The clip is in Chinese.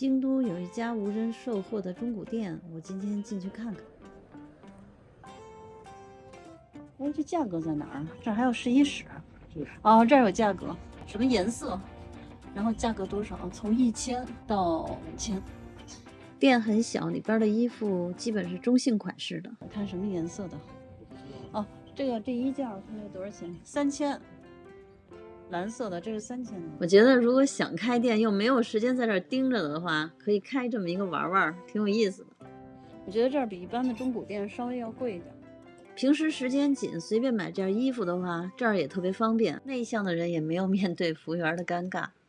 京都有一家无人售货的中古店，我今天进去看看。哎，这价格在哪儿啊？这儿还有试衣室。哦，这儿有价格，什么颜色，然后价格多少？从一千到五千。店很小，里边的衣服基本是中性款式的。看什么颜色的？哦，这个这一件看这多少钱？三千。蓝色的，这是三千。我觉得如果想开店又没有时间在这儿盯着的话，可以开这么一个玩玩，挺有意思的。我觉得这儿比一般的中古店稍微要贵一点。平时时间紧，随便买件衣服的话，这儿也特别方便。内向的人也没有面对服务员的尴尬。